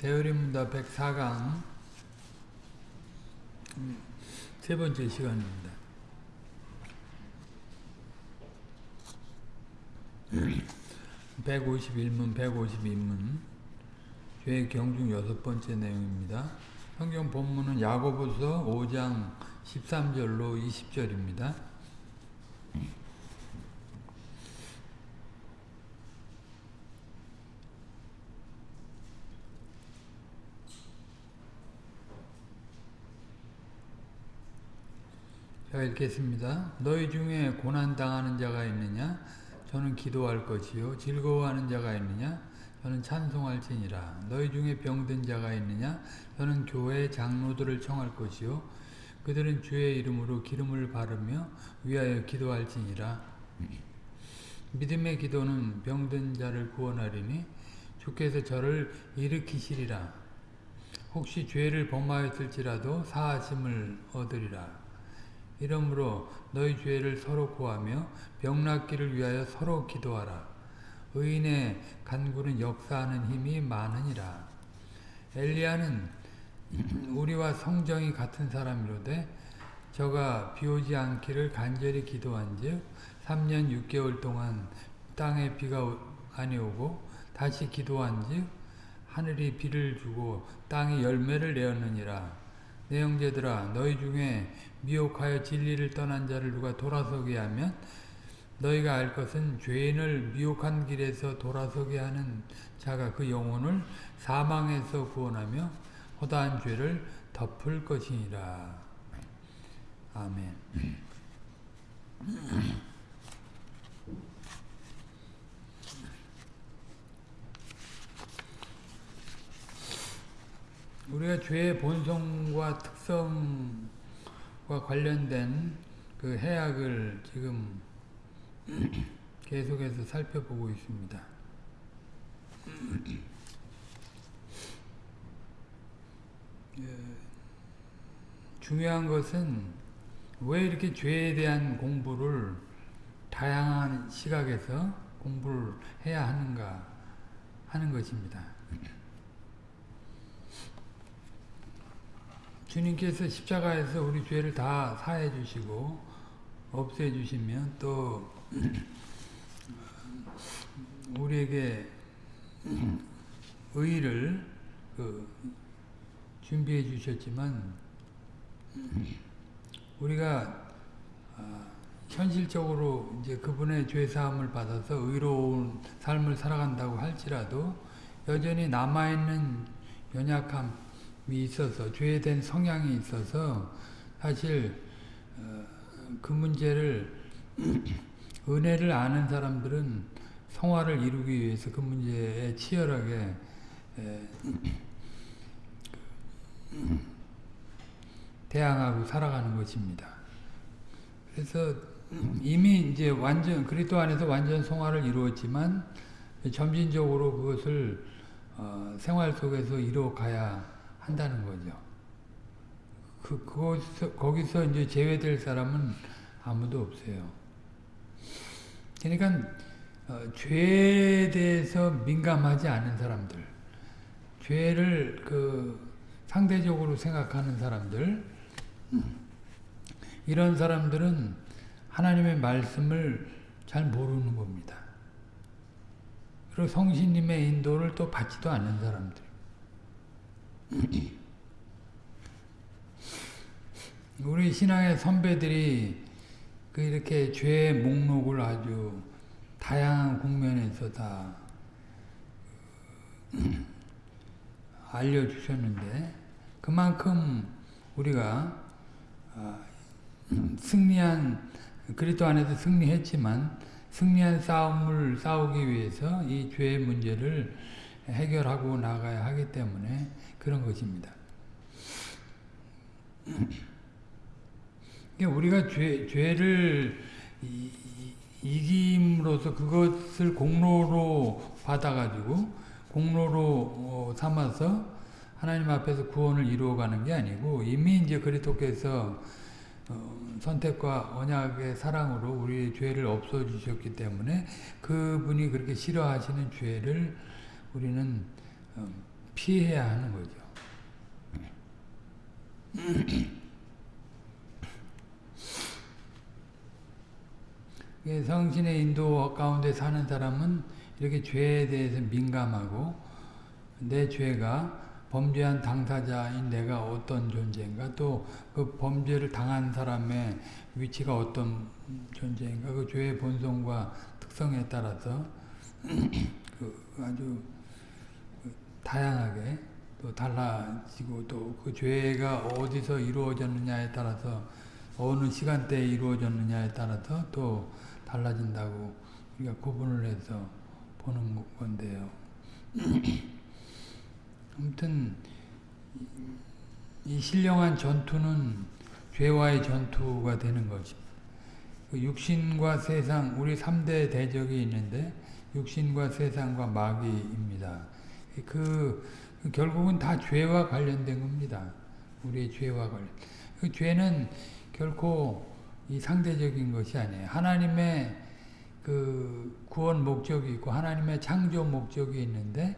대어림문답 104강 세 번째 시간입니다. (151문) (152문) 죄 경중 여섯 번째 내용입니다. 성경 본문은 야고보서 5장 13절로 20절입니다. 자 읽겠습니다. 너희 중에 고난당하는 자가 있느냐? 저는 기도할 것이요. 즐거워하는 자가 있느냐? 저는 찬송할 지니라. 너희 중에 병든 자가 있느냐? 저는 교회 장로들을 청할 것이요. 그들은 주의 이름으로 기름을 바르며 위하여 기도할 지니라. 믿음의 기도는 병든 자를 구원하리니 주께서 저를 일으키시리라. 혹시 죄를 범하였을지라도 사하심을 얻으리라. 이러므로 너희 죄를 서로 구하며 병낫기를 위하여 서로 기도하라. 의인의 간구는 역사하는 힘이 많으니라. 엘리야는 우리와 성정이 같은 사람이로되 저가 비오지 않기를 간절히 기도한 즉 3년 6개월 동안 땅에 비가 아니 오고 다시 기도한 즉 하늘이 비를 주고 땅이 열매를 내었느니라. 내 형제들아 너희 중에 미혹하여 진리를 떠난 자를 누가 돌아서게 하면 너희가 알 것은 죄인을 미혹한 길에서 돌아서게 하는 자가 그 영혼을 사망에서 구원하며 허다한 죄를 덮을 것이니라. 아멘. 우리가 죄의 본성과 특성과 관련된 그 해악을 지금 계속해서 살펴보고 있습니다. 중요한 것은 왜 이렇게 죄에 대한 공부를 다양한 시각에서 공부를 해야 하는가 하는 것입니다. 주님께서 십자가에서 우리 죄를 다 사해 주시고 없애 주시면 또 우리에게 의를 그 준비해 주셨지만 우리가 현실적으로 이제 그분의 죄 사함을 받아서 의로운 삶을 살아간다고 할지라도 여전히 남아 있는 연약함 있어서 죄에 대한 성향이 있어서 사실 그 문제를 은혜를 아는 사람들은 성화를 이루기 위해서 그 문제에 치열하게 대항하고 살아가는 것입니다. 그래서 이미 이제 완전 그리스도 안에서 완전 성화를 이루었지만 점진적으로 그것을 어, 생활 속에서 이루어가야 한다는 거죠. 그, 거기서, 거기서 이제 제외될 사람은 아무도 없어요. 그러니까, 어, 죄에 대해서 민감하지 않은 사람들, 죄를 그 상대적으로 생각하는 사람들, 이런 사람들은 하나님의 말씀을 잘 모르는 겁니다. 그리고 성신님의 인도를 또 받지도 않는 사람들. 우리 신앙의 선배들이 그 이렇게 죄의 목록을 아주 다양한 국면에서 다 알려주셨는데 그만큼 우리가 승리한 그리스도 안에서 승리했지만 승리한 싸움을 싸우기 위해서 이 죄의 문제를 해결하고 나가야 하기 때문에 그런 것입니다. 우리가 죄, 죄를 이, 이김으로써 그것을 공로로 받아가지고 공로로 어, 삼아서 하나님 앞에서 구원을 이루어가는 게 아니고 이미 이제 그리스도께서 어, 선택과 언약의 사랑으로 우리의 죄를 없어주셨기 때문에 그분이 그렇게 싫어하시는 죄를 우리는 어, 피해야 하는 거죠. 성신의 인도 가운데 사는 사람은 이렇게 죄에 대해서 민감하고 내 죄가 범죄한 당사자인 내가 어떤 존재인가 또 그 범죄를 당한 사람의 위치가 어떤 존재인가 그 죄의 본성과 특성에 따라서 그 아주 다양하게 또 달라지고 또 그 죄가 어디서 이루어졌느냐에 따라서 어느 시간대에 이루어졌느냐에 따라서 또 달라진다고 우리가 구분을 해서 보는 건데요. 아무튼 이 신령한 전투는 죄와의 전투가 되는 것입니다. 그 육신과 세상, 우리 3대 대적이 있는데 육신과 세상과 마귀입니다. 그 결국은 다 죄와 관련된 겁니다. 우리의 죄와 관련. 그 죄는 결코 이 상대적인 것이 아니에요. 하나님의 그 구원 목적이 있고 하나님의 창조 목적이 있는데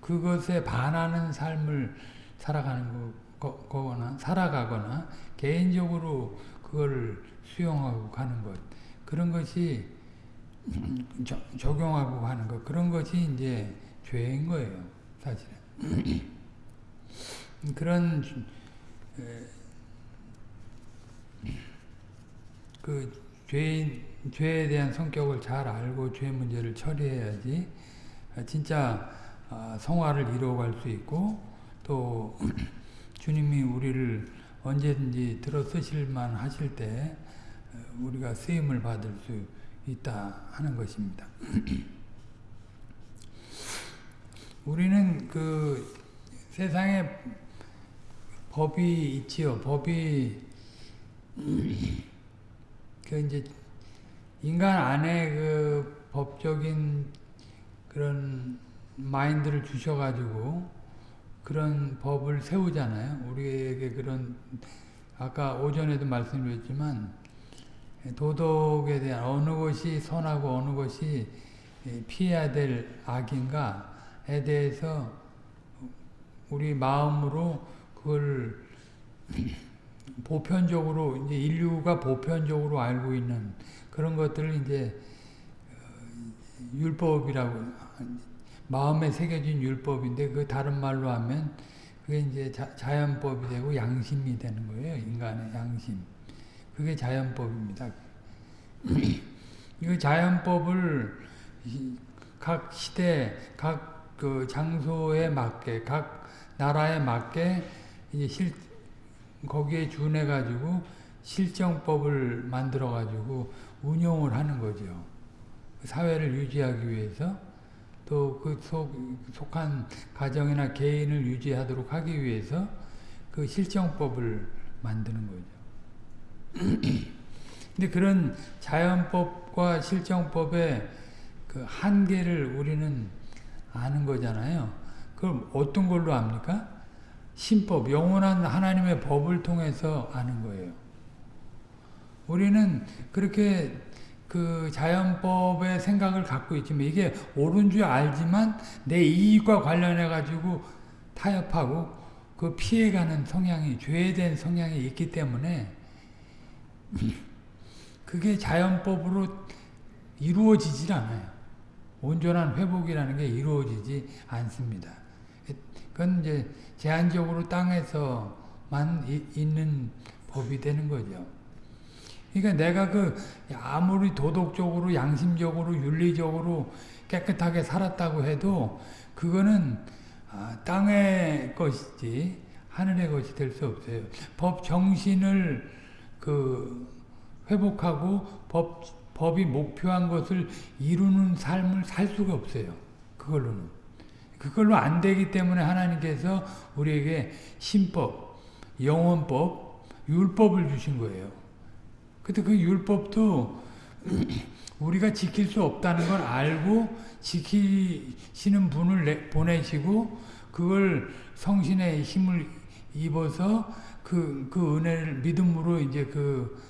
그것에 반하는 삶을 살아가는 거, 거나 살아가거나 개인적으로 그걸 수용하고 가는 것 그런 것이 저, 적용하고 가는 것 그런 것이 이제 죄인 거예요 사실은 그런 그 죄인 죄에 대한 성격을 잘 알고 죄 문제를 처리해야지 진짜 아, 성화를 이루어갈 수 있고 또 주님이 우리를 언제든지 들어 쓰실만 하실 때 우리가 쓰임을 받을 수 있다 하는 것입니다. 우리는 그 세상에 법이 있지요. 법이 그 이제 인간 안에 그 법적인 그런 마인드를 주셔가지고 그런 법을 세우잖아요. 우리에게 그런 아까 오전에도 말씀드렸지만 도덕에 대한 어느 것이 선하고 어느 것이 피해야 될 악인가에 대해서 우리 마음으로 그걸 보편적으로 이제 인류가 보편적으로 알고 있는 그런 것들을 이제 어, 율법이라고 마음에 새겨진 율법인데 그 다른 말로 하면 그게 이제 자, 자연법이 되고 양심이 되는 거예요. 인간의 양심. 그게 자연법입니다. 이 자연법을 각 시대, 각 그 장소에 맞게, 각 나라에 맞게 이제 실 거기에 준해 가지고 실정법을 만들어 가지고 운용을 하는 거죠. 그 사회를 유지하기 위해서 또 그 속한 가정이나 개인을 유지하도록 하기 위해서 그 실정법을 만드는 거죠. 근데 그런 자연법과 실정법의 그 한계를 우리는 아는 거잖아요. 그럼 어떤 걸로 압니까? 신법, 영원한 하나님의 법을 통해서 아는 거예요. 우리는 그렇게 그 자연법의 생각을 갖고 있지만 이게 옳은 줄 알지만 내 이익과 관련해 가지고 타협하고 그 피해가는 성향이 죄된 성향이 있기 때문에 그게 자연법으로 이루어지질 않아요. 온전한 회복이라는 게 이루어지지 않습니다. 그건 이제 제한적으로 땅에서만 있는 법이 되는 거죠. 그러니까 내가 그 아무리 도덕적으로 양심적으로 윤리적으로 깨끗하게 살았다고 해도 그거는 아, 땅의 것이지 하늘의 것이 될 수 없어요. 법 정신을 그 회복하고 법 법이 목표한 것을 이루는 삶을 살 수가 없어요. 그걸로는 그걸로 안 되기 때문에 하나님께서 우리에게 신법, 영원법, 율법을 주신 거예요. 근데 그 율법도 우리가 지킬 수 없다는 걸 알고 지키시는 분을 보내시고 그걸 성신의 힘을 입어서 그, 그 은혜를 믿음으로 이제 그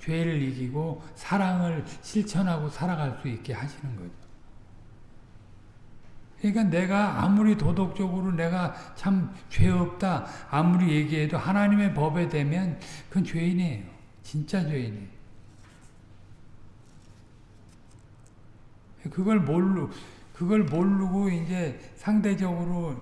죄를 이기고 사랑을 실천하고 살아갈 수 있게 하시는 거죠. 그러니까 내가 아무리 도덕적으로 내가 참 죄 없다 아무리 얘기해도 하나님의 법에 대면 그건 죄인이에요. 진짜 죄인이에요. 그걸 모르 그걸 모르고 이제 상대적으로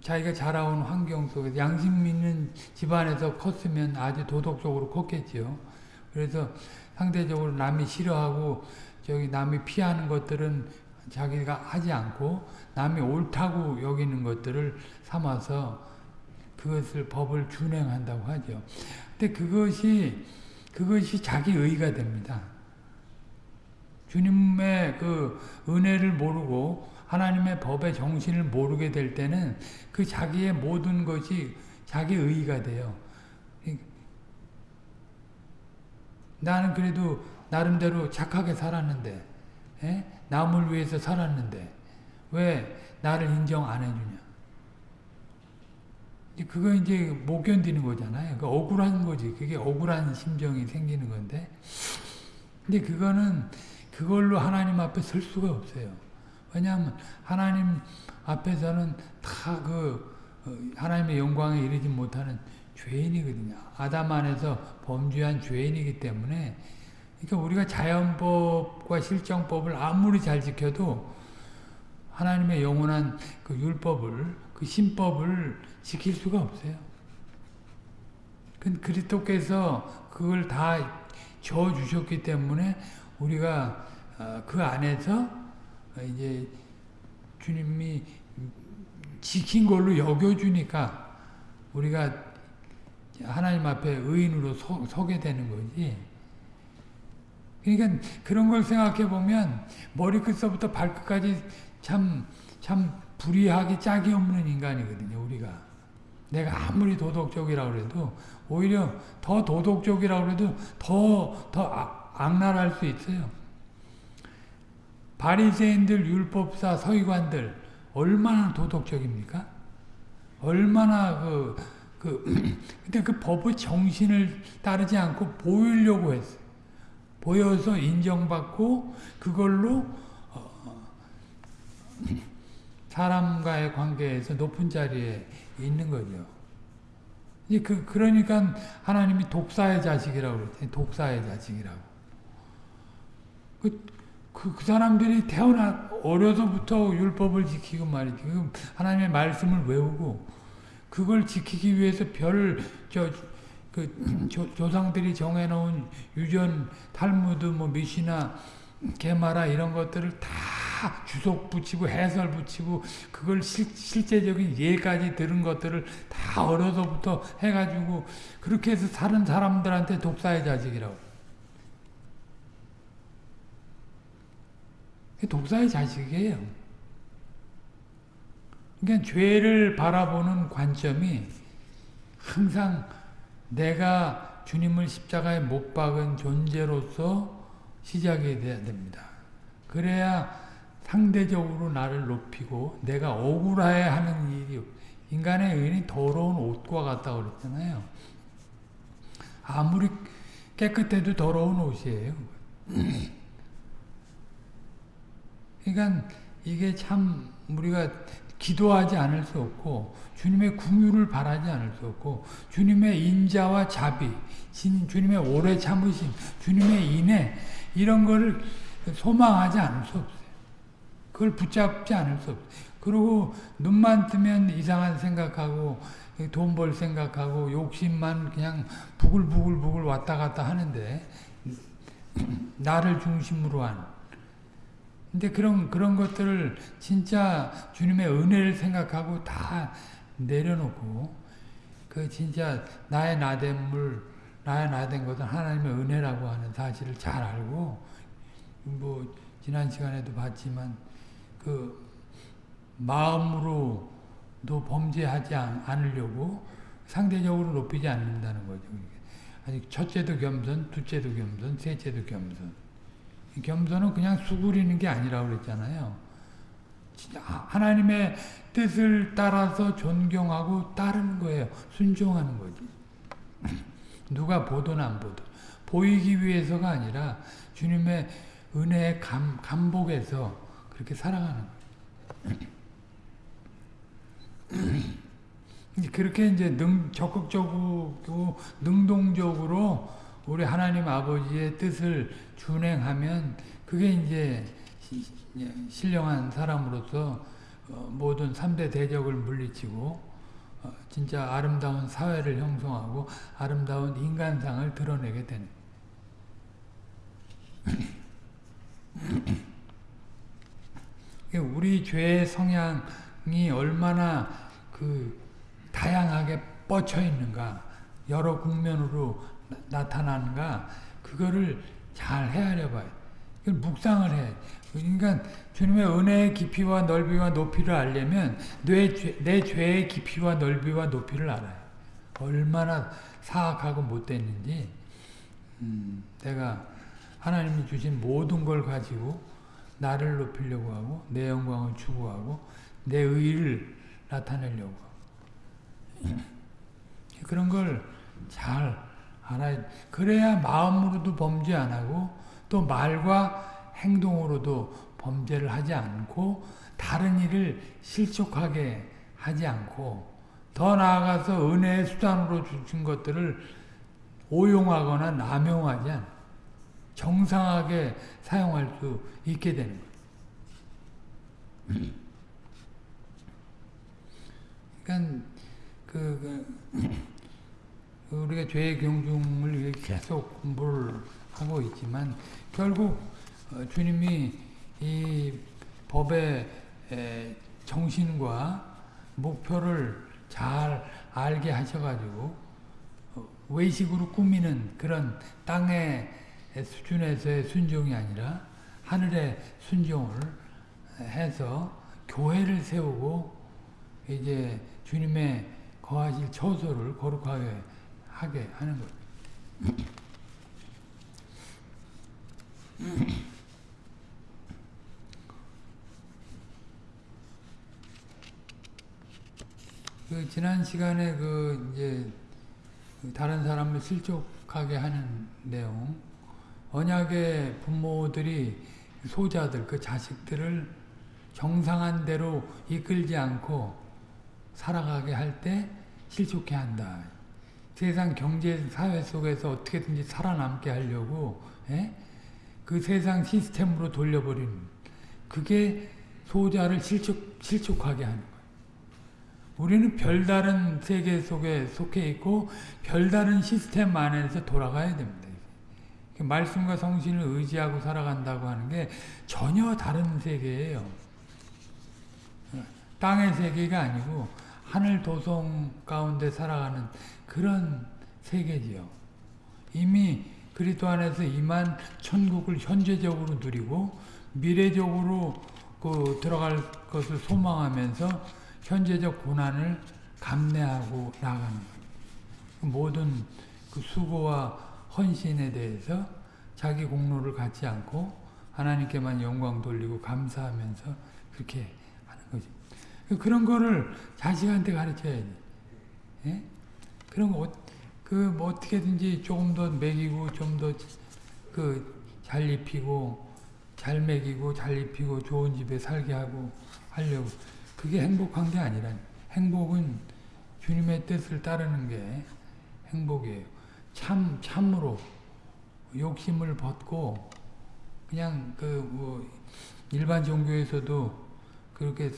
자기가 자라온 환경 속에서 양심 있는 집안에서 컸으면 아주 도덕적으로 컸겠지요. 그래서 상대적으로 남이 싫어하고 저기 남이 피하는 것들은 자기가 하지 않고 남이 옳다고 여기는 것들을 삼아서 그것을 법을 준행한다고 하죠. 근데 그것이 그것이 자기 의가 됩니다. 주님의 그 은혜를 모르고 하나님의 법의 정신을 모르게 될 때는 그 자기의 모든 것이 자기 의가 돼요. 나는 그래도 나름대로 착하게 살았는데 에? 남을 위해서 살았는데 왜 나를 인정 안 해주냐. 그거 이제 못 견디는 거잖아요. 그 억울한 거지. 그게 억울한 심정이 생기는 건데. 근데 그거는 그걸로 하나님 앞에 설 수가 없어요. 왜냐하면 하나님 앞에서는 다 그 하나님의 영광에 이르지 못하는 죄인이거든요. 아담 안에서 범죄한 죄인이기 때문에 그러니까 우리가 자연법과 실정법을 아무리 잘 지켜도 하나님의 영원한 그 율법을 그 신법을 지킬 수가 없어요. 그리스도께서 그걸 다줘 주셨기 때문에 우리가 그 안에서 이제 주님이 지킨 걸로 여겨주니까 우리가 하나님 앞에 의인으로 서, 서게 되는 거지. 그러니까 그런 걸 생각해 보면 머리끝서부터 발끝까지 참, 참 불의하기 짝이 없는 인간이거든요, 우리가. 내가 아무리 도덕적이라고 해도 오히려 더 도덕적이라고 해도 더, 더 악랄할 수 있어요. 바리새인들, 율법사, 서기관들 얼마나 도덕적입니까? 얼마나 그, 그, 근데 그 법의 정신을 따르지 않고 보이려고 했어요. 보여서 인정받고 그걸로 어, 사람과의 관계에서 높은 자리에 있는 거죠. 이제 그, 그러니까 하나님이 독사의 자식이라고 그랬더니 독사의 자식이라고. 그, 그, 그 사람들이 태어나, 어려서부터 율법을 지키고 말이지. 그 하나님의 말씀을 외우고, 그걸 지키기 위해서 별, 저, 그, 조, 조상들이 정해놓은 유전, 탈무드, 뭐, 미시나, 게마라 이런 것들을 다 주석 붙이고 해설 붙이고 그걸 실, 실제적인 예까지 들은 것들을 다 어려서부터 해가지고 그렇게 해서 사는 사람들한테 독사의 자식이라고. 독사의 자식이에요. 그러니까 죄를 바라보는 관점이 항상 내가 주님을 십자가에 못 박은 존재로서 시작이 돼야 됩니다. 그래야 상대적으로 나를 높이고 내가 억울해 하는 일이 인간의 의인이 더러운 옷과 같다고 그랬잖아요. 아무리 깨끗해도 더러운 옷이에요. 그러니까 이게 참 우리가 기도하지 않을 수 없고 주님의 궁유를 바라지 않을 수 없고 주님의 인자와 자비, 주님의 오래 참으심, 주님의 인애 이런 걸 소망하지 않을 수 없어요. 그걸 붙잡지 않을 수 없어요. 그리고 눈만 뜨면 이상한 생각하고 돈 벌 생각하고 욕심만 그냥 부글부글부글 왔다 갔다 하는데 나를 중심으로 한 근데 그런 그런 것들을 진짜 주님의 은혜를 생각하고 다 내려놓고 그 진짜 나의 나됨을 나의 나된 것은 하나님의 은혜라고 하는 사실을 잘 알고 뭐 지난 시간에도 봤지만 그 마음으로도 범죄하지 않으려고 상대적으로 높이지 않는다는 거죠. 아니 첫째도 겸손, 둘째도 겸손, 셋째도 겸손. 겸손은 그냥 수그리는 게 아니라고 그랬잖아요. 하나님의 뜻을 따라서 존경하고 따르는 거예요. 순종하는 거지. 누가 보든 안 보든. 보이기 위해서가 아니라 주님의 은혜의 감, 감복에서 그렇게 살아가는 거예요. 그렇게 이제 능, 적극적으로 능동적으로 우리 하나님 아버지의 뜻을 준행하면 그게 이제 시- 신령한 사람으로서 어, 모든 3대 대적을 물리치고 어, 진짜 아름다운 사회를 형성하고 아름다운 인간상을 드러내게 되는. 우리 죄의 성향이 얼마나 그 다양하게 뻗쳐 있는가. 여러 국면으로 나, 타나는가 그거를 잘 헤아려 봐요. 이걸 묵상을 해. 그러니까 주님의 은혜의 깊이와 넓이와 높이를 알려면 내, 죄, 내 죄의 깊이와 넓이와 높이를 알아요. 얼마나 사악하고 못됐는지 음, 내가 하나님이 주신 모든 걸 가지고 나를 높이려고 하고 내 영광을 추구하고 내 의를 나타내려고 그런 걸 잘 알아야 그래야 마음으로도 범죄 안 하고 또 말과 행동으로도 범죄를 하지 않고 다른 일을 실족하게 하지 않고 더 나아가서 은혜의 수단으로 주신 것들을 오용하거나 남용하지 않고 정상하게 사용할 수 있게 되는 거예요. 그러니까 그, 그 우리가 죄의 경중을 계속 공부를 하고 있지만 결국 어, 주님이 이 법의 정신과 목표를 잘 알게 하셔가지고 어, 외식으로 꾸미는 그런 땅의 수준에서의 순종이 아니라 하늘의 순종을 해서 교회를 세우고 이제 주님의 거하실 처소를 거룩하게 하게 하는 것. 그 지난 시간에 그 이제 다른 사람을 실족하게 하는 내용, 언약의 부모들이 소자들, 그 자식들을 정상한 대로 이끌지 않고 살아가게 할 때 실족해 한다. 세상 경제 사회 속에서 어떻게든지 살아남게 하려고 에? 그 세상 시스템으로 돌려버리는 그게 소자를 실족, 실족하게 하는 거예요. 우리는 별다른 세계 속에 속해 있고 별다른 시스템 안에서 돌아가야 됩니다. 말씀과 성신을 의지하고 살아간다고 하는 게 전혀 다른 세계예요. 땅의 세계가 아니고 하늘 도성 가운데 살아가는 그런 세계지요. 이미 그리스도 안에서 임한 천국을 현재적으로 누리고 미래적으로 그 들어갈 것을 소망하면서 현재적 고난을 감내하고 나가는. 모든 그 수고와 헌신에 대해서 자기 공로를 갖지 않고 하나님께만 영광 돌리고 감사하면서 그렇게. 그런 거를 자식한테 가르쳐야지. 예? 그런 거, 그, 뭐 어떻게든지 조금 더 먹이고, 좀 더, 그, 잘 입히고, 잘 먹이고, 잘 입히고, 좋은 집에 살게 하고, 하려고. 그게 행복한 게 아니라, 행복은 주님의 뜻을 따르는 게 행복이에요. 참, 참으로 욕심을 벗고, 그냥 그, 뭐, 일반 종교에서도 그렇게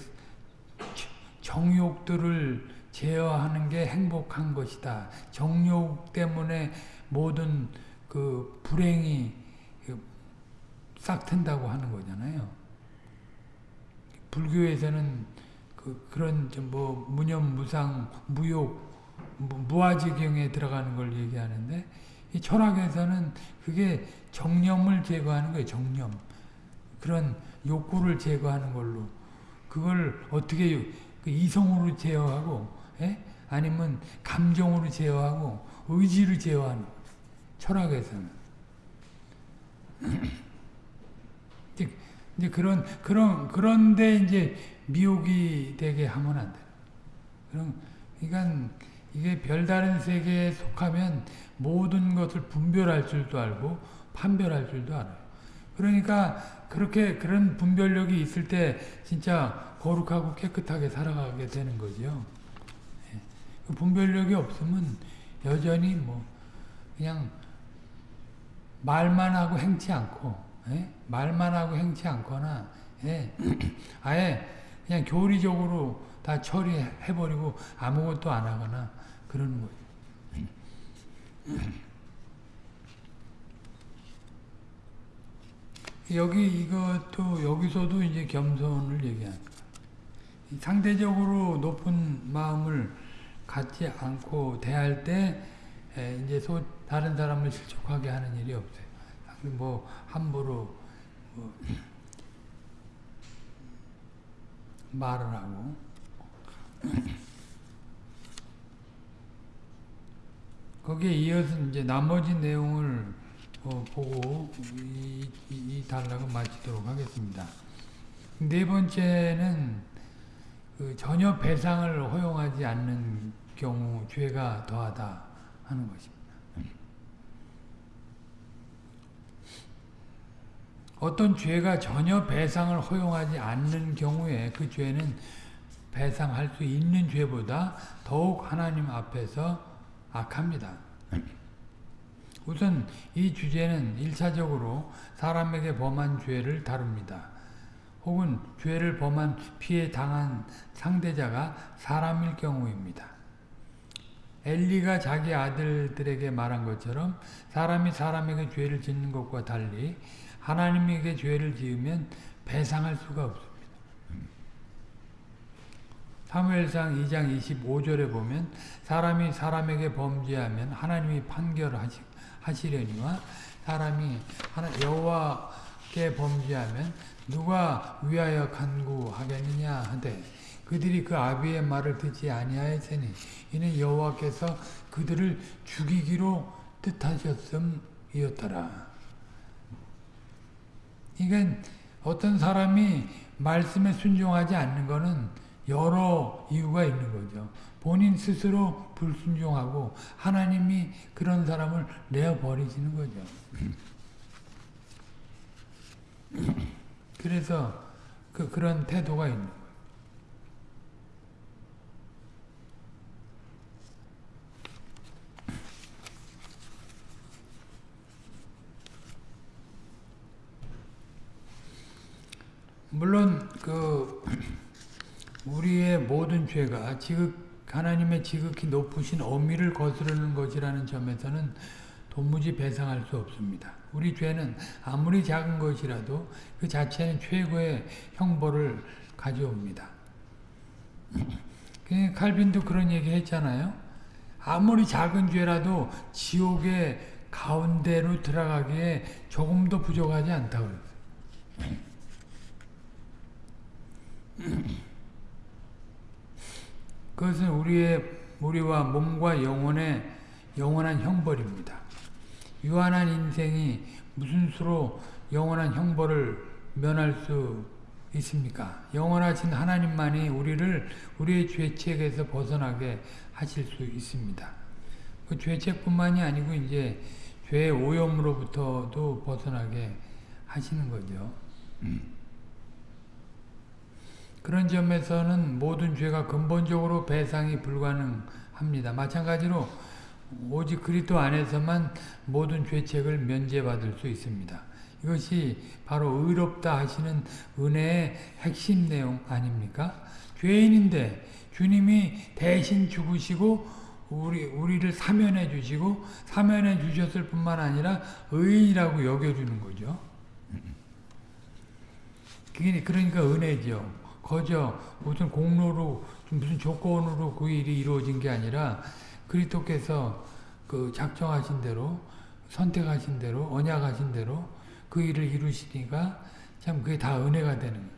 정욕들을 제어하는 게 행복한 것이다. 정욕 때문에 모든 그 불행이 싹 튼다고 하는 거잖아요. 불교에서는 그 그런 뭐 무념무상 무욕 무아지경에 들어가는 걸 얘기하는데 이 철학에서는 그게 정념을 제거하는 거예요. 정념 그런 욕구를 제거하는 걸로 그걸 어떻게 그 이성으로 제어하고 예? 아니면 감정으로 제어하고 의지로 제어하는 철학에서는 이제 그런 그런 그런데 이제 미혹이 되게 하면 안 돼요. 그럼 그러니까 이게 별다른 세계에 속하면 모든 것을 분별할 줄도 알고 판별할 줄도 알아요. 그러니까 그렇게 그런 분별력이 있을 때 진짜 거룩하고 깨끗하게 살아가게 되는 거죠. 그 분별력이 없으면 여전히 뭐 그냥 말만 하고 행치 않고 예? 말만 하고 행치 않거나 예? 아예 그냥 교리적으로 다 처리해버리고 아무것도 안 하거나 그러는 거죠. 여기 이것도 여기서도 이제 겸손을 얘기합니다. 상대적으로 높은 마음을 갖지 않고 대할 때 이제 소, 다른 사람을 실족하게 하는 일이 없어요. 뭐 함부로 뭐 말을 하고 거기에 이어서 이제 나머지 내용을 어, 보고 이, 이, 이 단락을 마치도록 하겠습니다. 네 번째는 그 전혀 배상을 허용하지 않는 경우 죄가 더하다 하는 것입니다. 어떤 죄가 전혀 배상을 허용하지 않는 경우에 그 죄는 배상할 수 있는 죄보다 더욱 하나님 앞에서 악합니다. 우선 이 주제는 일차적으로 사람에게 범한 죄를 다룹니다. 혹은 죄를 범한 피해 당한 상대자가 사람일 경우입니다. 엘리가 자기 아들들에게 말한 것처럼 사람이 사람에게 죄를 짓는 것과 달리 하나님에게 죄를 지으면 배상할 수가 없습니다. 사무엘상 2장 25절에 보면 사람이 사람에게 범죄하면 하나님이 판결하시려니와 사람이 여호와께 범죄하면 누가 위하여 간구하겠느냐 하되 그들이 그 아비의 말을 듣지 아니하였으니 이는 여호와께서 그들을 죽이기로 뜻하셨음이었더라. 그러니까 어떤 사람이 말씀에 순종하지 않는 것은 여러 이유가 있는 거죠. 본인 스스로 불순종하고 하나님이 그런 사람을 내어버리시는 거죠. 그래서 그, 그런 태도가 있는. 물론 그 우리의 모든 죄가 지극 하나님의 지극히 높으신 어미를 거스르는 것이라는 점에서는 도무지 배상할 수 없습니다. 우리 죄는 아무리 작은 것이라도 그 자체는 최고의 형벌을 가져옵니다. 칼빈도 그런 얘기 했잖아요. 아무리 작은 죄라도 지옥의 가운데로 들어가기에 조금도 부족하지 않다고. 그것은 우리의 우리와 몸과 영혼의 영원한 형벌입니다. 유한한 인생이 무슨 수로 영원한 형벌을 면할 수 있습니까? 영원하신 하나님만이 우리를 우리의 죄책에서 벗어나게 하실 수 있습니다. 그 죄책뿐만이 아니고 이제 죄의 오염으로부터도 벗어나게 하시는 거죠. 음. 그런 점에서는 모든 죄가 근본적으로 배상이 불가능합니다. 마찬가지로 오직 그리스도 안에서만 모든 죄책을 면제받을 수 있습니다. 이것이 바로 의롭다 하시는 은혜의 핵심 내용 아닙니까? 죄인인데 주님이 대신 죽으시고 우리, 우리를 사면해 주시고 사면해 주셨을 뿐만 아니라 의인이라고 여겨 주는 거죠. 그게 그러니까 은혜죠. 거저 무슨 공로로 무슨 조건으로 그 일이 이루어진 게 아니라 그리스도께서 그 작정하신 대로 선택하신 대로 언약하신 대로 그 일을 이루시니까 참 그게 다 은혜가 되는.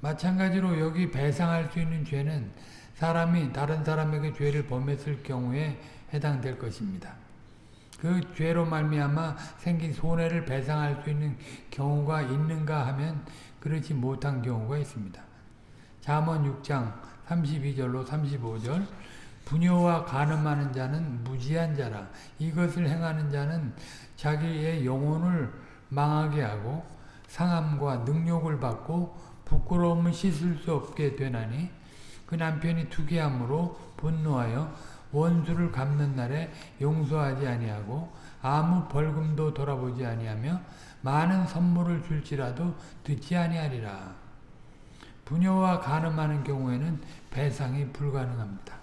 마찬가지로 여기 배상할 수 있는 죄는 사람이 다른 사람에게 죄를 범했을 경우에 해당될 것입니다. 그 죄로 말미암아 생긴 손해를 배상할 수 있는 경우가 있는가 하면 그렇지 못한 경우가 있습니다. 잠언 6장 32절로 35절 부녀와 가늠하는 자는 무지한 자라 이것을 행하는 자는 자기의 영혼을 망하게 하고 상함과 능욕을 받고 부끄러움을 씻을 수 없게 되나니 그 남편이 투기함으로 분노하여 원수를 갚는 날에 용서하지 아니하고 아무 벌금도 돌아보지 아니하며 많은 선물을 줄지라도 듣지 아니하리라. 부녀와 간음하는 경우에는 배상이 불가능합니다.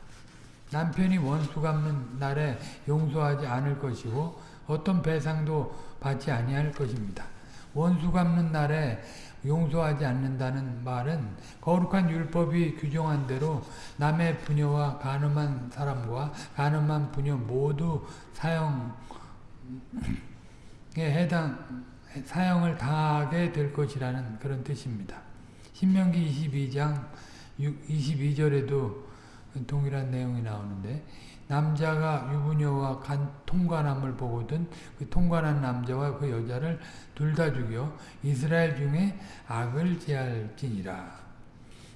남편이 원수 갚는 날에 용서하지 않을 것이고 어떤 배상도 받지 아니할 것입니다. 원수 갚는 날에 용서하지 않는다는 말은 거룩한 율법이 규정한 대로 남의 부녀와 간음한 사람과 간음한 부녀 모두 사형에 해당 사형을 당하게 될 것이라는 그런 뜻입니다. 신명기 22장 22절에도 동일한 내용이 나오는데 남자가 유부녀와 간, 통관함을 보거든 그 통관한 남자와 그 여자를 둘 다 죽여 이스라엘 중에 악을 제할지니라.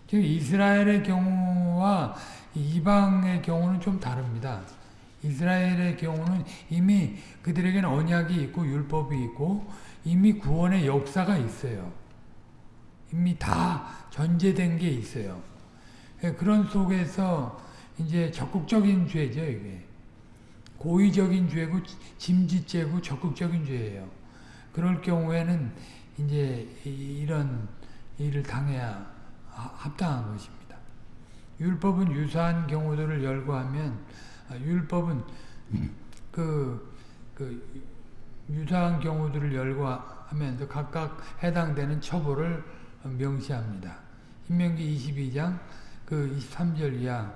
지금 이스라엘의 경우와 이방의 경우는 좀 다릅니다. 이스라엘의 경우는 이미 그들에게는 언약이 있고 율법이 있고 이미 구원의 역사가 있어요. 이미 다 전제된 게 있어요. 그런 속에서 이제 적극적인 죄죠, 이게. 고의적인 죄고 짐짓죄고 적극적인 죄예요. 그럴 경우에는 이제 이런 일을 당해야 합당한 것입니다. 율법은 유사한 경우들을 열거하면 율법은 그, 그 유사한 경우들을 열거하면서 각각 해당되는 처벌을 명시합니다. 신명기 22장 그 23절 이하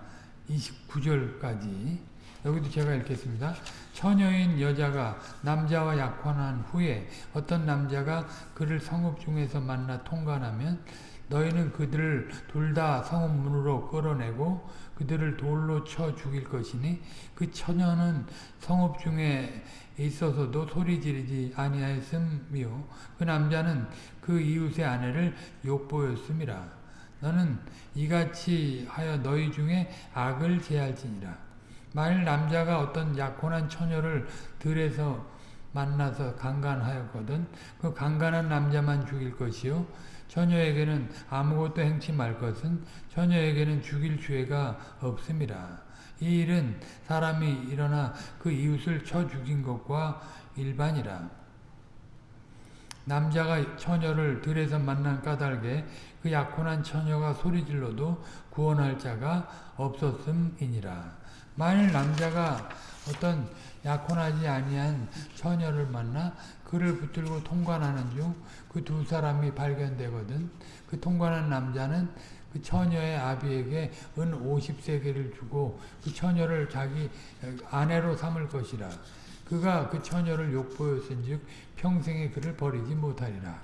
29절까지 여기도 제가 읽겠습니다. 처녀인 여자가 남자와 약혼한 후에 어떤 남자가 그를 성읍 중에서 만나 통관하면 너희는 그들을 둘 다 성읍 문으로 끌어내고 그들을 돌로 쳐 죽일 것이니 그 처녀는 성읍 중에 있어서도 소리 지르지 아니하였음이요 그 남자는 그 이웃의 아내를 욕보였음이라 너는 이같이 하여 너희 중에 악을 제할지니라. 만일 남자가 어떤 약혼한 처녀를 들에서 만나서 강간하였거든 그 강간한 남자만 죽일 것이요 처녀에게는 아무것도 행치 말 것은 처녀에게는 죽일 죄가 없음이라. 이 일은 사람이 일어나 그 이웃을 쳐 죽인 것과 일반이라. 남자가 처녀를 들에서 만난 까닭에 그 약혼한 처녀가 소리질러도 구원할 자가 없었음이니라. 만일 남자가 어떤 약혼하지 아니한 처녀를 만나 그를 붙들고 통관하는 중 그 두 사람이 발견되거든 그 통관한 남자는 그 처녀의 아비에게 은 50세계를 주고 그 처녀를 자기 아내로 삼을 것이라. 그가 그 처녀를 욕보였은즉 평생에 그를 버리지 못하리라.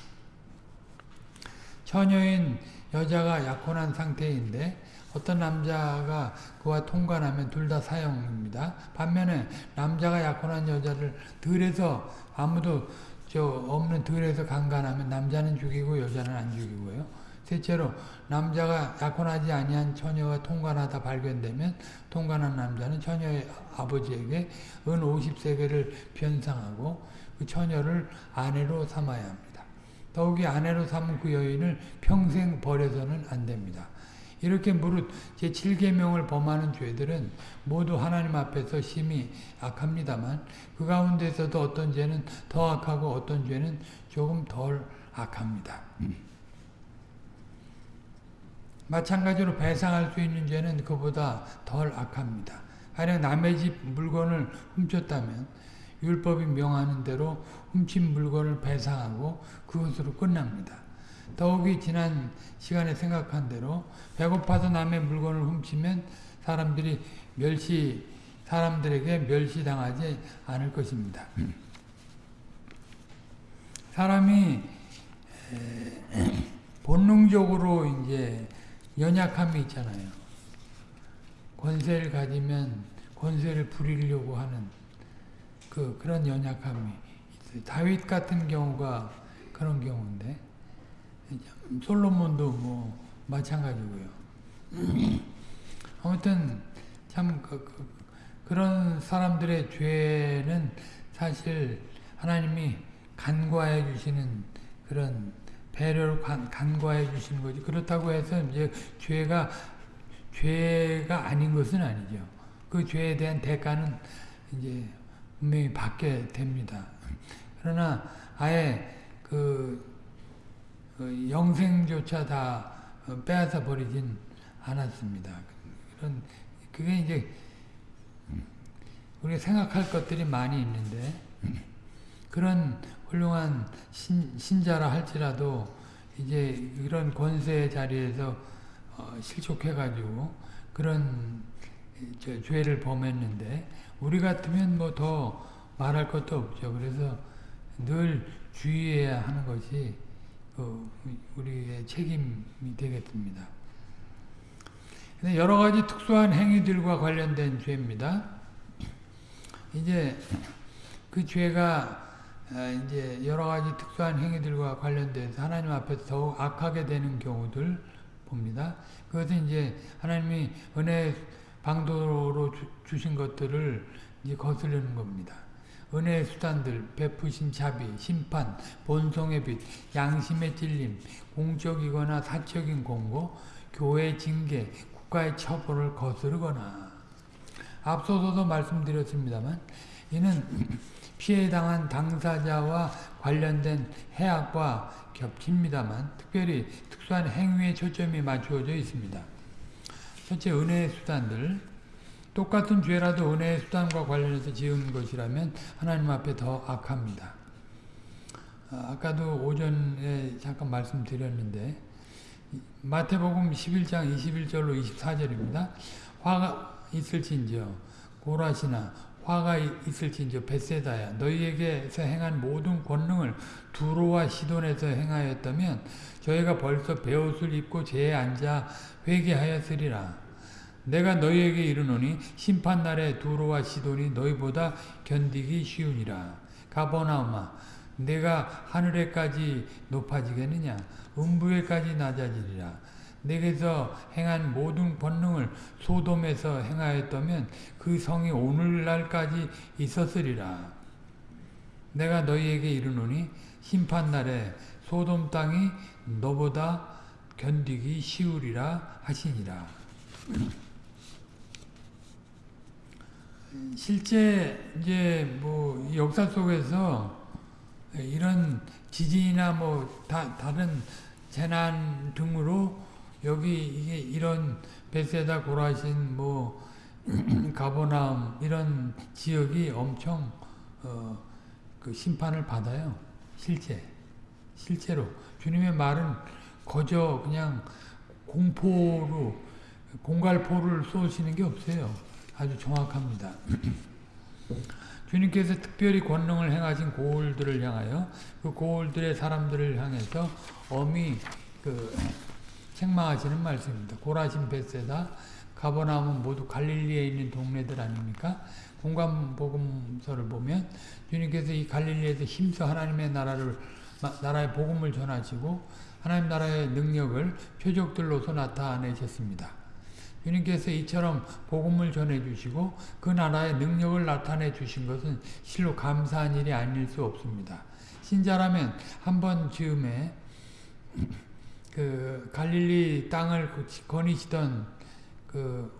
처녀인 여자가 약혼한 상태인데 어떤 남자가 그와 통관하면 둘 다 사형입니다. 반면에 남자가 약혼한 여자를 들에서 아무도 저 없는 들에서 강간하면 남자는 죽이고 여자는 안 죽이고요. 셋째로 남자가 약혼하지 아니한 처녀와 통관하다 발견되면 통관한 남자는 처녀의 아버지에게 은 50세계를 변상하고 그 처녀를 아내로 삼아야 합니다. 더욱이 아내로 삼은 그 여인을 평생 버려서는 안 됩니다. 이렇게 무릇 제7계명을 범하는 죄들은 모두 하나님 앞에서 심히 악합니다만 그 가운데서도 어떤 죄는 더 악하고 어떤 죄는 조금 덜 악합니다. 마찬가지로 배상할 수 있는 죄는 그보다 덜 악합니다. 가령 남의 집 물건을 훔쳤다면 율법이 명하는 대로 훔친 물건을 배상하고 그것으로 끝납니다. 더욱이 지난 시간에 생각한 대로 배고파서 남의 물건을 훔치면 사람들이 멸시 사람들에게 멸시당하지 않을 것입니다. 사람이 본능적으로 이제 연약함이 있잖아요. 권세를 가지면 권세를 부리려고 하는 그 그런 연약함이 있어요. 다윗 같은 경우가 그런 경우인데 솔로몬도 뭐 마찬가지고요. 아무튼 참 그, 그, 런 사람들의 죄는 사실 하나님이 간과해 주시는 그런 배려를 간, 간과해 주시는 거지. 그렇다고 해서 이제 죄가 죄가 아닌 것은 아니죠. 그 죄에 대한 대가는 이제 분명히 받게 됩니다. 그러나 아예 그, 그 영생조차 다 빼앗아 버리진 않았습니다. 그런 그게 이제 우리가 생각할 것들이 많이 있는데 그런 훌륭한 신, 신자라 할지라도 이제 이런 권세의 자리에서 어, 실족해가지고 그런 저, 죄를 범했는데 우리 같으면 뭐 더 말할 것도 없죠. 그래서 늘 주의해야 하는 것이 그 우리의 책임이 되겠습니다. 근데 여러 가지 특수한 행위들과 관련된 죄입니다. 이제 그 죄가 아, 이제 여러 가지 특수한 행위들과 관련돼서 하나님 앞에서 더욱 악하게 되는 경우들 봅니다. 그것은 이제 하나님이 은혜 방도로 주, 신 것들을 이제 거스르는 겁니다. 은혜의 수단들, 베푸신 자비, 심판, 본성의 빛, 양심의 찔림, 공적이거나 사적인 공고, 교회 징계, 국가의 처벌을 거스르거나 앞서서도 말씀드렸습니다만 이는 피해 당한 당사자와 관련된 해악과 겹칩니다만 특별히 특수한 행위에 초점이 맞추어져 있습니다. 첫째 은혜의 수단들 똑같은 죄라도 은혜의 수단과 관련해서 지은 것이라면 하나님 앞에 더 악합니다. 아, 아까도 오전에 잠깐 말씀드렸는데 마태복음 11장 21절로 24절입니다. 화가 있을진저 고라시나 화가 있을진저 베세다야 너희에게서 행한 모든 권능을 두로와 시돈에서 행하였다면 저희가 벌써 베옷을 입고 제에 앉아 회개하였으리라. 내가 너희에게 이르노니 심판날에 두로와 시돈이 너희보다 견디기 쉬우니라. 가버나움아 내가 하늘에까지 높아지겠느냐 음부에까지 낮아지리라. 내게서 행한 모든 권능을 소돔에서 행하였다면 그 성이 오늘날까지 있었으리라. 내가 너희에게 이르노니 심판날에 소돔 땅이 너보다 견디기 쉬우리라 하시니라. 실제 이제 뭐 역사 속에서 이런 지진이나 뭐 다, 다른 재난 등으로 여기 이게 이런 베세다 고라신 뭐 가보나움 이런 지역이 엄청 어, 그 심판을 받아요. 실제 실제로 주님의 말은 거저 그냥 공포로 공갈포를 쏘시는 게 없어요. 아주 정확합니다. 주님께서 특별히 권능을 행하신 고울들을 향하여 그 고울들의 사람들을 향해서 엄히 그 책망하시는 말씀입니다. 고라신 베세다 가버나움은 모두 갈릴리에 있는 동네들 아닙니까? 공관복음서를 보면 주님께서 이 갈릴리에서 힘써 하나님의 나라를 나라의 복음을 전하시고 하나님 나라의 능력을 표적들로서 나타내셨습니다. 주님께서 이처럼 복음을 전해주시고 그 나라의 능력을 나타내 주신 것은 실로 감사한 일이 아닐 수 없습니다. 신자라면 한 번 즈음에 그 갈릴리 땅을 거니시던 그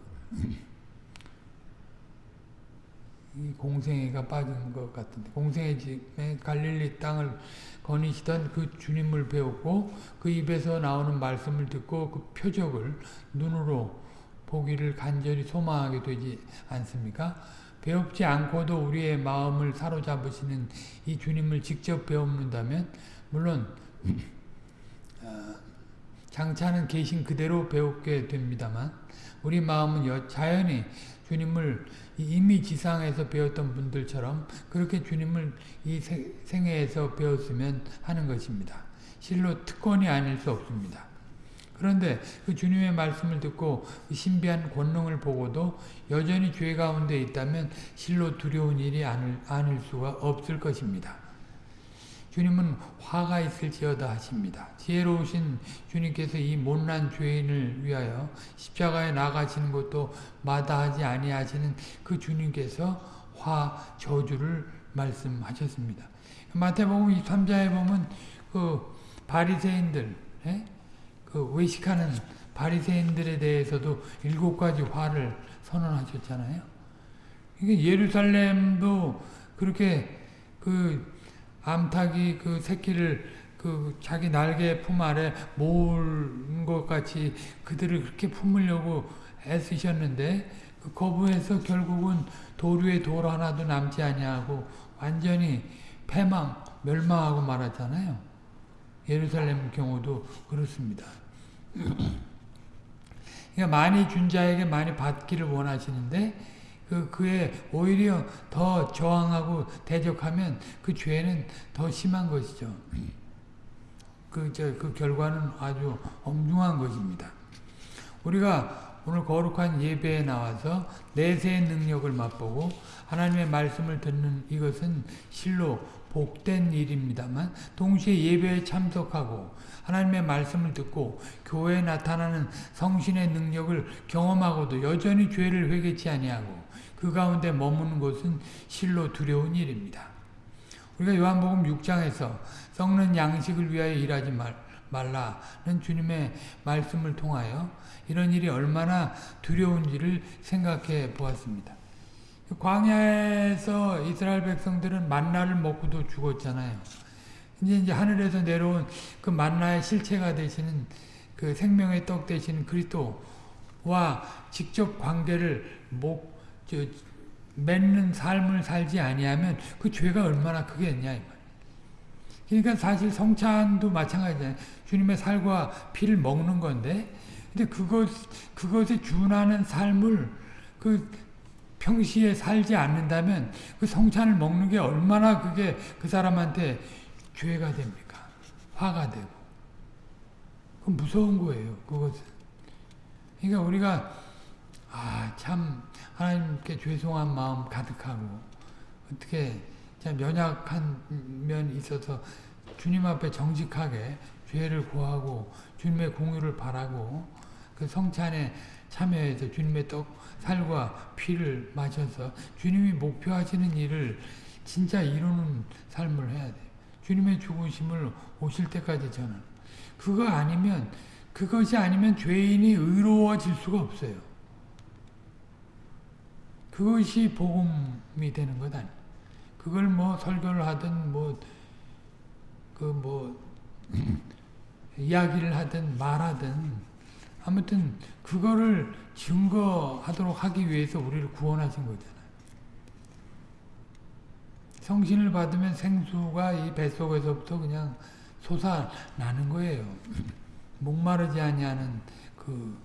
공생애가 빠진 것 같은데 공생애 집에 갈릴리 땅을 거니시던 그 주님을 배웠고 그 입에서 나오는 말씀을 듣고 그 표적을 눈으로 보기를 간절히 소망하게 되지 않습니까? 배웁지 않고도 우리의 마음을 사로잡으시는 이 주님을 직접 배운다면 물론 어, 장차는 계신 그대로 배우게 됩니다만 우리 마음은 자연히 주님을 이미 지상에서 배웠던 분들처럼 그렇게 주님을 이 생애에서 배웠으면 하는 것입니다. 실로 특권이 아닐 수 없습니다. 그런데 그 주님의 말씀을 듣고 그 신비한 권능을 보고도 여전히 죄 가운데 있다면 실로 두려운 일이 아닐, 아닐 수가 없을 것입니다. 주님은 화가 있을지어다 하십니다. 지혜로우신 주님께서 이 못난 죄인을 위하여 십자가에 나가시는 것도 마다하지 아니하시는 그 주님께서 화 저주를 말씀하셨습니다. 마태복음 23장에 보면 그 바리새인들 에? 그 외식하는 바리새인들에 대해서도 일곱 가지 화를 선언하셨잖아요. 이게 예루살렘도 그렇게 그 암탉이 그 새끼를 그 자기 날개 품 아래 모은 것 같이 그들을 그렇게 품으려고 애쓰셨는데 그 거부해서 결국은 도류의 돌 하나도 남지 아니하고 완전히 패망, 멸망하고 말았잖아요. 예루살렘 경우도 그렇습니다. 그러니까 많이 준 자에게 많이 받기를 원하시는데 그 그에 오히려 더 저항하고 대적하면 그 죄는 더 심한 것이죠. 그, 저, 그 결과는 아주 엄중한 것입니다. 우리가 오늘 거룩한 예배에 나와서 내세의 능력을 맛보고 하나님의 말씀을 듣는 이것은 실로 복된 일입니다만 동시에 예배에 참석하고 하나님의 말씀을 듣고 교회에 나타나는 성신의 능력을 경험하고도 여전히 죄를 회개치 아니하고 그 가운데 머무는 것은 실로 두려운 일입니다. 우리가 요한복음 6장에서 썩는 양식을 위하여 일하지 말, 말라는 주님의 말씀을 통하여 이런 일이 얼마나 두려운지를 생각해 보았습니다. 광야에서 이스라엘 백성들은 만나를 먹고도 죽었잖아요. 이제 이제 하늘에서 내려온 그 만나의 실체가 되시는 그 생명의 떡 되시는 그리스도와 직접 관계를 목, 저, 맺는 삶을 살지 아니하면 그 죄가 얼마나 크겠냐 이 말. 그러니까 사실 성찬도 마찬가지잖아요. 주님의 살과 피를 먹는 건데, 근데 그것 그것에 준하는 삶을 그 평시에 살지 않는다면 그 성찬을 먹는 게 얼마나 그게 그 사람한테 죄가 됩니까? 화가 되고. 그 무서운 거예요. 그것은. 그러니까 우리가 아, 참 하나님께 죄송한 마음 가득하고 어떻게 참 연약한 면이 있어서 주님 앞에 정직하게 죄를 구하고 주님의 공유를 바라고 그 성찬에 참여해서 주님의 떡 살과 피를 마셔서 주님이 목표하시는 일을 진짜 이루는 삶을 해야 돼요. 주님의 죽으심을 오실 때까지 저는 그거 아니면 그것이 아니면 죄인이 의로워질 수가 없어요. 그것이 복음이 되는 것 아니에요. 그걸 뭐 설교를 하든 뭐 그 뭐 이야기를 하든 말하든 아무튼 그거를 증거하도록 하기 위해서 우리를 구원하신 거잖아요. 성신을 받으면 생수가 이 뱃속에서부터 그냥 솟아나는 거예요. 목마르지 아니하는 그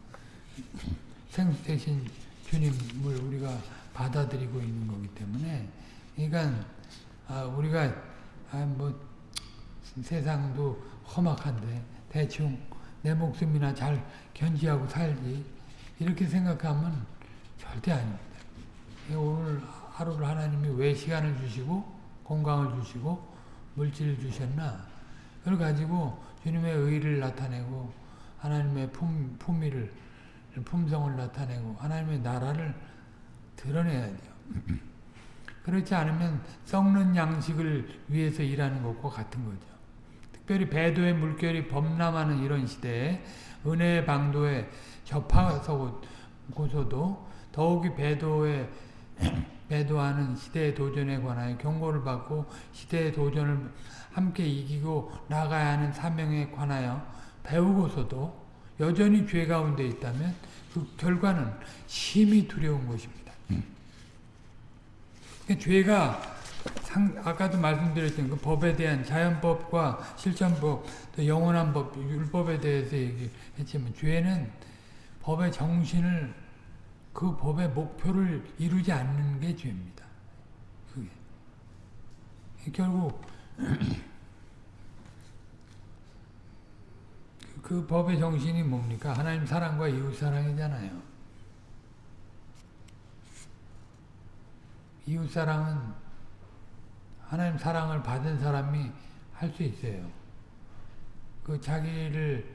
생수 대신 주님을 우리가 받아들이고 있는 거기 때문에 그러니까 아, 우리가 아, 뭐 세상도 험악한데 대충 내 목숨이나 잘 견지하고 살지 이렇게 생각하면 절대 아닙니다. 오늘 하루를 하나님이 왜 시간을 주시고 건강을 주시고 물질을 주셨나 그걸 가지고 주님의 의를 나타내고 하나님의 품, 품위를 품성을 나타내고 하나님의 나라를 드러내야 돼요. 그렇지 않으면 썩는 양식을 위해서 일하는 것과 같은 거죠. 특별히 배도의 물결이 범람하는 이런 시대에 은혜의 방도에 접하서고서도 더욱이 배도에 배도하는 시대의 도전에 관하여 경고를 받고 시대의 도전을 함께 이기고 나가야 하는 사명에 관하여 배우고서도 여전히 죄 가운데 있다면 그 결과는 심히 두려운 것입니다. 죄가 상, 아까도 말씀드렸던 그 법에 대한 자연법과 실천법, 또 영원한 법, 율법에 대해서 얘기했지만 죄는 법의 정신을 그 법의 목표를 이루지 않는 게 죄입니다. 그게 결국 그 법의 정신이 뭡니까? 하나님 사랑과 이웃 사랑이잖아요. 이웃 사랑은 하나님 사랑을 받은 사람이 할 수 있어요. 그 자기를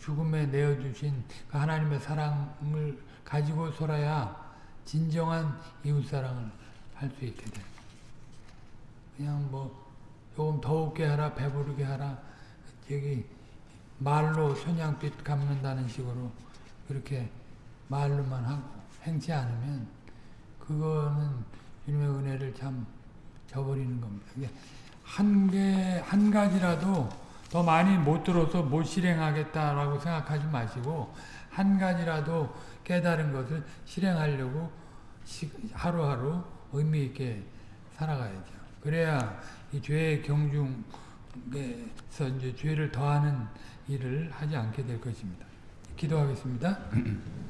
죽음에 내어주신 그 하나님의 사랑을 가지고서라야 진정한 이웃 사랑을 할 수 있게 돼. 그냥 뭐 조금 더욱게 하라, 배부르게 하라, 저기 말로 손양빛 갚는다는 식으로 그렇게 말로만 하고 행치 않으면 그거는 주님의 은혜를 참 저버리는 겁니다. 한 개, 한 가지라도 더 많이 못 들어서 못 실행하겠다라고 생각하지 마시고, 한 가지라도 깨달은 것을 실행하려고 시- 하루하루 의미 있게 살아가야죠. 그래야 이 죄의 경중에서 이제 죄를 더하는 일을 하지 않게 될 것입니다. 기도하겠습니다.